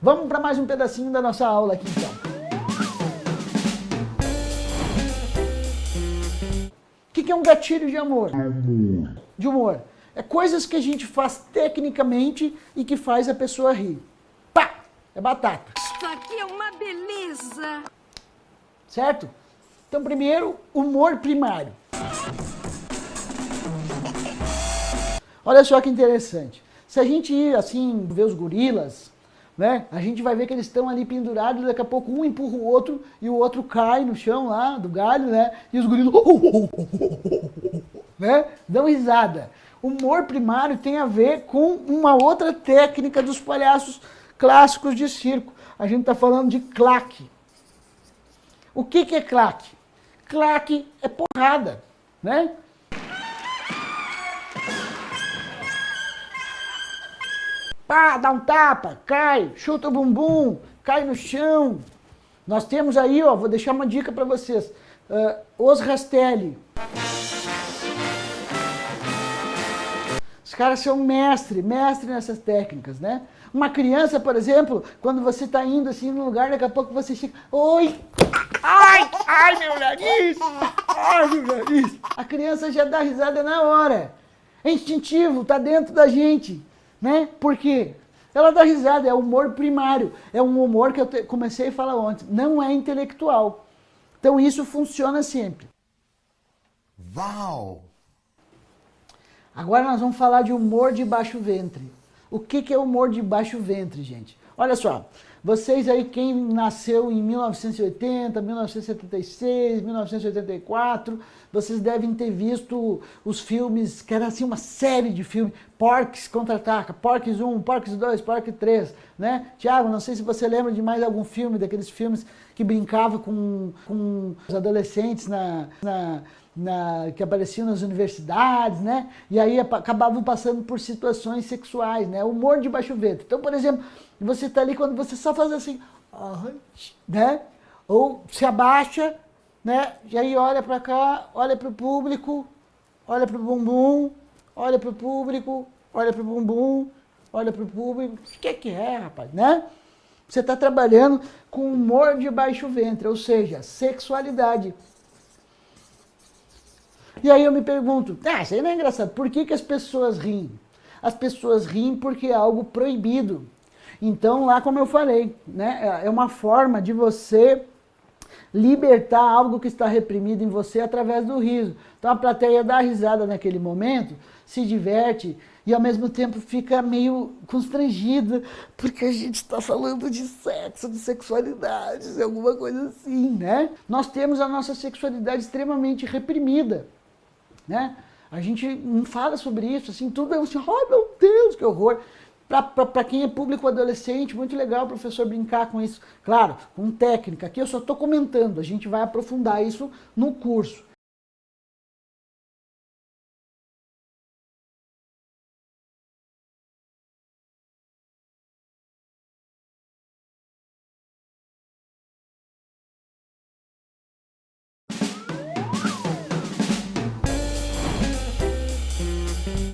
Vamos para mais um pedacinho da nossa aula aqui então. O que, que é um gatilho de amor? De humor. É coisas que a gente faz tecnicamente e que faz a pessoa rir. Pá! É batata. Isso aqui é uma beleza. Certo? Então, primeiro, humor primário. Olha só que interessante. Se a gente ir assim, ver os gorilas, né? A gente vai ver que eles estão ali pendurados, daqui a pouco um empurra o outro e o outro cai no chão lá do galho, né? E os gorilas né? dão risada. Humor primário tem a ver com uma outra técnica dos palhaços clássicos de circo. A gente está falando de claque. O que, que é claque? Claque é porrada, né? Pá, dá um tapa, cai, chuta o bumbum, cai no chão. Nós temos aí, ó, vou deixar uma dica para vocês. Uh, os Rastelli. Os caras são mestre, mestre nessas técnicas, né? Uma criança, por exemplo, quando você está indo assim num lugar, daqui a pouco você chega, oi, ai, ai meu nariz, ai meu nariz. A criança já dá risada na hora. É instintivo, está dentro da gente. Né? Por quê? Ela dá risada, é humor primário. É um humor que eu comecei a falar ontem. Não é intelectual. Então isso funciona sempre. Uau! Agora nós vamos falar de humor de baixo ventre. O que, que é humor de baixo ventre, gente? Olha só, vocês aí, quem nasceu em 1980, 1976, 1984, vocês devem ter visto os filmes, que era assim uma série de filmes, Porks Contra-Ataca, Porks 1, Porks 2, Porks 3, né? Tiago, não sei se você lembra de mais algum filme, daqueles filmes que brincava com, com os adolescentes na, na na, que apareciam nas universidades, né? E aí acabavam passando por situações sexuais, né? Humor de baixo ventre. Então, por exemplo, você está ali quando você só faz assim, né? Ou se abaixa, né? E aí olha para cá, olha para o público, olha para o bumbum, olha para o público, olha para o bumbum, olha para o público. O que é que é, rapaz, né? Você está trabalhando com humor de baixo ventre, ou seja, sexualidade. E aí eu me pergunto, ah, isso aí não é engraçado, por que, que as pessoas riem? As pessoas riem porque é algo proibido. Então lá como eu falei, né, é uma forma de você libertar algo que está reprimido em você através do riso. Então a plateia dá risada naquele momento, se diverte e ao mesmo tempo fica meio constrangida, porque a gente está falando de sexo, de sexualidade, alguma coisa assim, né? Nós temos a nossa sexualidade extremamente reprimida né? A gente não fala sobre isso, assim, tudo é assim, ai meu Deus, que horror. Para quem é público adolescente, muito legal o professor brincar com isso. Claro, com técnica, aqui eu só estou comentando, a gente vai aprofundar isso no curso.